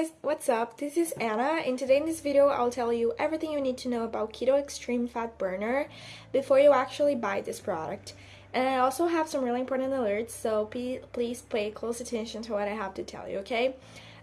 guys, what's up? This is Anna and today in this video I'll tell you everything you need to know about Keto Extreme Fat Burner before you actually buy this product. And I also have some really important alerts, so please pay close attention to what I have to tell you, okay?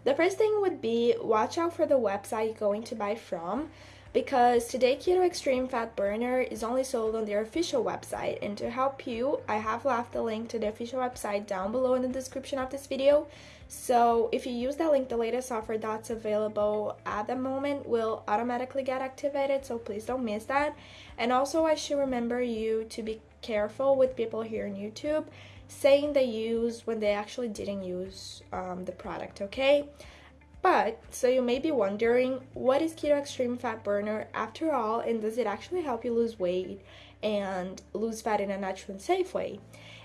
The first thing would be watch out for the website you're going to buy from because today Keto Extreme Fat Burner is only sold on their official website and to help you I have left the link to the official website down below in the description of this video. So if you use that link the latest offer that's available at the moment will automatically get activated so please don't miss that. And also I should remember you to be careful with people here on YouTube saying they use when they actually didn't use um, the product okay but, so you may be wondering, what is Keto Extreme Fat Burner after all, and does it actually help you lose weight and lose fat in a natural and safe way?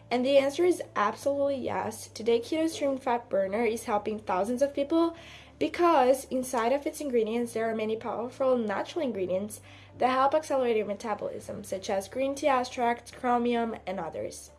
And the answer is absolutely yes. Today, Keto Extreme Fat Burner is helping thousands of people because inside of its ingredients, there are many powerful natural ingredients that help accelerate your metabolism, such as green tea extract, chromium, and others.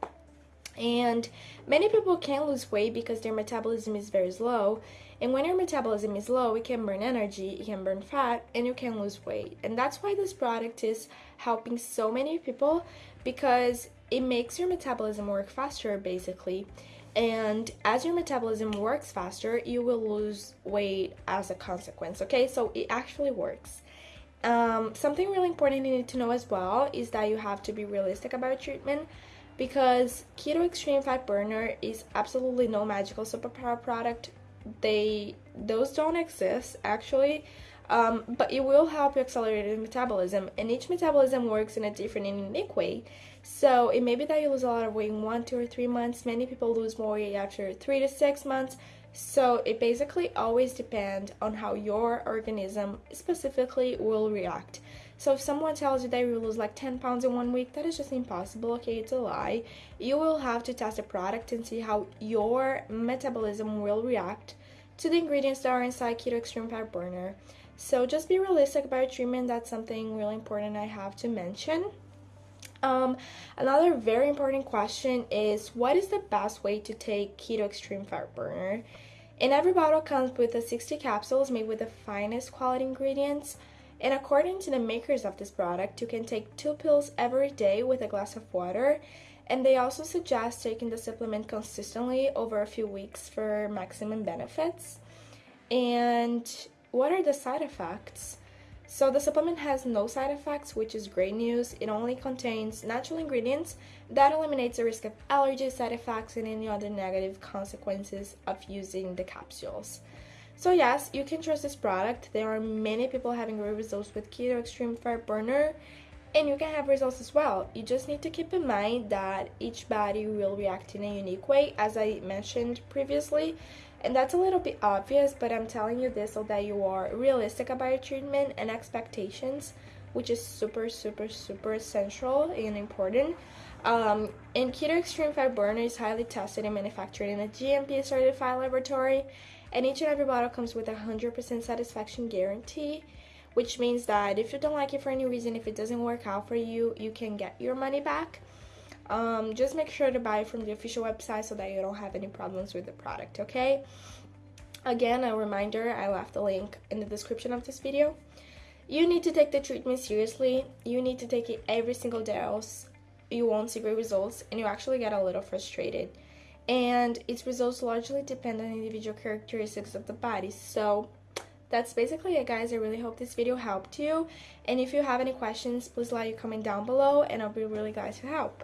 And many people can't lose weight because their metabolism is very slow. And when your metabolism is low, it can burn energy, it can burn fat, and you can lose weight. And that's why this product is helping so many people because it makes your metabolism work faster, basically. And as your metabolism works faster, you will lose weight as a consequence, okay? So it actually works. Um, something really important you need to know as well is that you have to be realistic about treatment because Keto Extreme Fat Burner is absolutely no magical superpower product. They those don't exist actually. Um, but it will help you accelerate your metabolism. And each metabolism works in a different and unique way. So it may be that you lose a lot of weight in one two or three months. Many people lose more weight after three to six months. So it basically always depends on how your organism specifically will react so if someone tells you that you lose like 10 pounds in one week, that is just impossible, okay? It's a lie. You will have to test the product and see how your metabolism will react to the ingredients that are inside Keto Extreme Fat Burner. So just be realistic about your treatment. That's something really important I have to mention. Um, another very important question is what is the best way to take Keto Extreme Fat Burner? And every bottle comes with a 60 capsules made with the finest quality ingredients. And according to the makers of this product, you can take two pills every day with a glass of water. And they also suggest taking the supplement consistently over a few weeks for maximum benefits. And what are the side effects? So the supplement has no side effects, which is great news. It only contains natural ingredients that eliminates the risk of allergy side effects and any other negative consequences of using the capsules. So yes, you can trust this product. There are many people having great results with Keto Extreme Fat Burner and you can have results as well. You just need to keep in mind that each body will react in a unique way as I mentioned previously. And that's a little bit obvious, but I'm telling you this so that you are realistic about your treatment and expectations, which is super, super, super essential and important. Um, and Keto Extreme Fat Burner is highly tested and manufactured in a GMP certified laboratory and each and every bottle comes with a 100% satisfaction guarantee which means that if you don't like it for any reason if it doesn't work out for you you can get your money back. Um, just make sure to buy it from the official website so that you don't have any problems with the product okay? Again a reminder I left the link in the description of this video. You need to take the treatment seriously. You need to take it every single day else you won't see great results and you actually get a little frustrated and its results largely depend on individual characteristics of the body. So that's basically it guys. I really hope this video helped you. And if you have any questions, please let your comment down below and I'll be really glad to help.